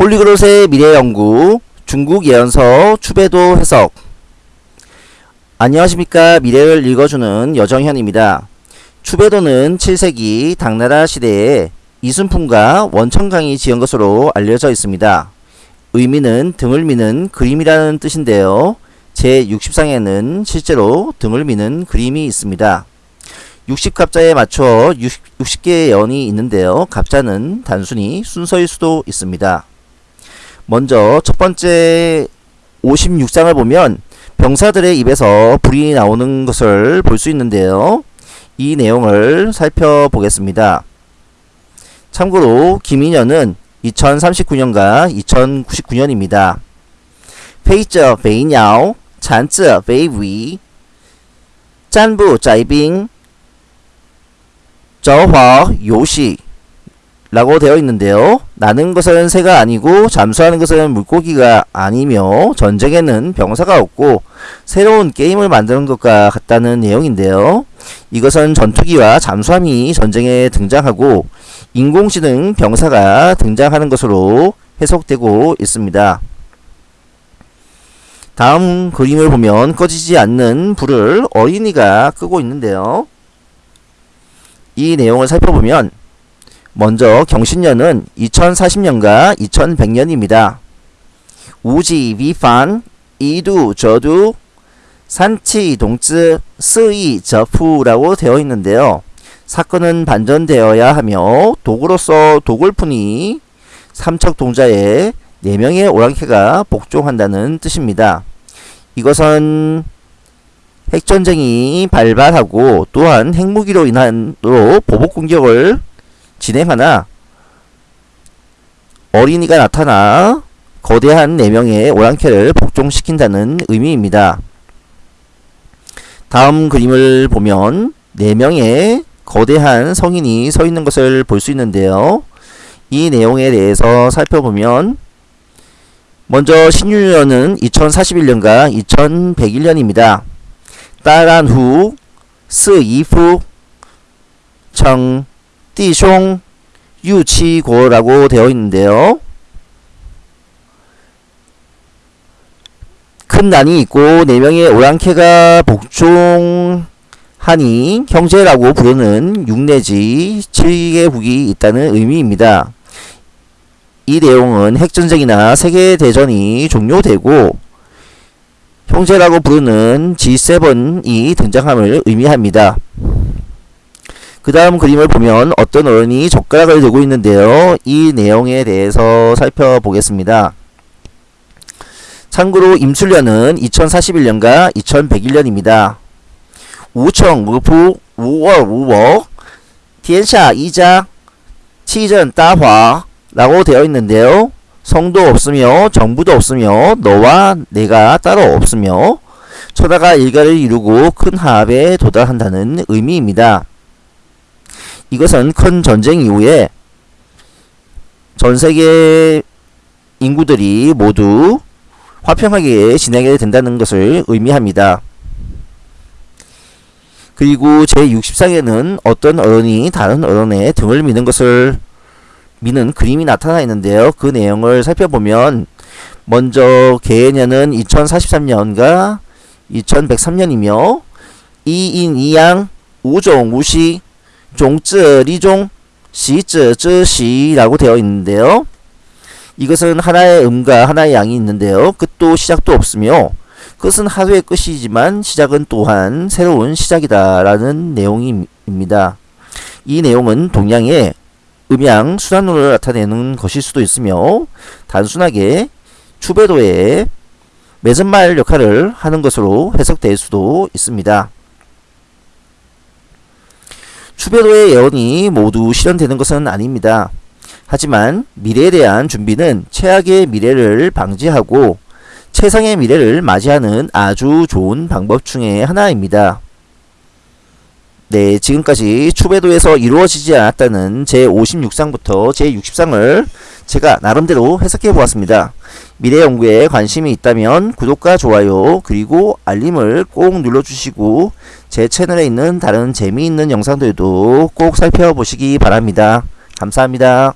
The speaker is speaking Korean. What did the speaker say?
폴리그롯의 미래연구 중국 예언서 추배도 해석 안녕하십니까 미래를 읽어주는 여정현입니다. 추배도는 7세기 당나라 시대에 이순풍과 원천강이 지은 것으로 알려져 있습니다. 의미는 등을 미는 그림이라는 뜻인데요. 제60상에는 실제로 등을 미는 그림이 있습니다. 60갑자에 맞춰 60, 60개의 예언이 있는데요. 갑자는 단순히 순서일 수도 있습니다. 먼저 첫 번째 56장을 보면 병사들의 입에서 불이 나오는 것을 볼 수 있는데요. 이 내용을 살펴보겠습니다. 참고로 김인현은 2039년과 2099년입니다. 페이저 베이냐오, 잔즈 베이위, 짠부 짜이빙, 저화 요시 라고 되어 있는데요. 나는 것은 새가 아니고 잠수하는 것은 물고기가 아니며 전쟁에는 병사가 없고 새로운 게임을 만드는 것과 같다는 내용인데요. 이것은 전투기와 잠수함이 전쟁에 등장하고 인공지능 병사가 등장하는 것으로 해석되고 있습니다. 다음 그림을 보면 꺼지지 않는 불을 어린이가 끄고 있는데요. 이 내용을 살펴보면 먼저 경신년은 2040년과 2100년입니다. 우지 위반 이두 저두 산치 동즈 스이 저푸라고 되어 있는데요. 사건은 반전되어야 하며 도구로서 도굴푼이 삼척 동자에 4명의 오랑캐가 복종한다는 뜻입니다. 이것은 핵전쟁이 발발하고 또한 핵무기로 인한로 보복 공격을 진행하나 어린이가 나타나 거대한 4명의 오랑캐를 복종시킨다는 의미입니다. 다음 그림을 보면 4명의 거대한 성인이 서 있는 것을 볼 수 있는데요. 이 내용에 대해서 살펴보면 먼저 신유년은 2041년과 2101년입니다. 따란 후, 스 이후, 청, 띠숑, 유치고라고 되어 있는데요. 큰 난이 있고 4명의 오랑캐가 복종하니 형제라고 부르는 6 내지 7개국이 있다는 의미입니다. 이 내용은 핵전쟁이나 세계대전이 종료되고 형제라고 부르는 G7이 등장함을 의미합니다. 그 다음 그림을 보면 어떤 어른이 젓가락을 들고 있는데요. 이 내용에 대해서 살펴보겠습니다. 참고로 임술년은 2041년과 2101년입니다. 우청, 무부, 우월, 우워,天下 이자, 치전, 따화 라고 되어 있는데요. 성도 없으며 정부도 없으며 너와 내가 따로 없으며 천하가 일가를 이루고 큰 합에 도달한다는 의미입니다. 이것은 큰 전쟁 이후에 전 세계 인구들이 모두 화평하게 지내게 된다는 것을 의미합니다. 그리고 제60상에는 어떤 어른이 다른 어른의 등을 미는 것을 미는 그림이 나타나 있는데요. 그 내용을 살펴보면 먼저 개해년은 2043년과 2103년이며 이인 이양 우종 우시 종즈 리종 시즈 즈시라고 되어 있는데요. 이것은 하나의 음과 하나의 양이 있는데요. 끝도 시작도 없으며 끝은 하루의 끝이지만 시작은 또한 새로운 시작이다라는 내용입니다. 이 내용은 동양의 음양 순환론을 나타내는 것일 수도 있으며 단순하게 추배도의 매듭말 역할을 하는 것으로 해석될 수도 있습니다. 추배도의 예언이 모두 실현되는 것은 아닙니다. 하지만 미래에 대한 준비는 최악의 미래를 방지하고 최상의 미래를 맞이하는 아주 좋은 방법 중의 하나입니다. 네, 지금까지 추배도에서 이루어지지 않았다는 제56상부터 제60상을 제가 나름대로 해석해 보았습니다. 미래 연구에 관심이 있다면 구독과 좋아요 그리고 알림을 꼭 눌러주시고 제 채널에 있는 다른 재미있는 영상들도 꼭 살펴보시기 바랍니다. 감사합니다.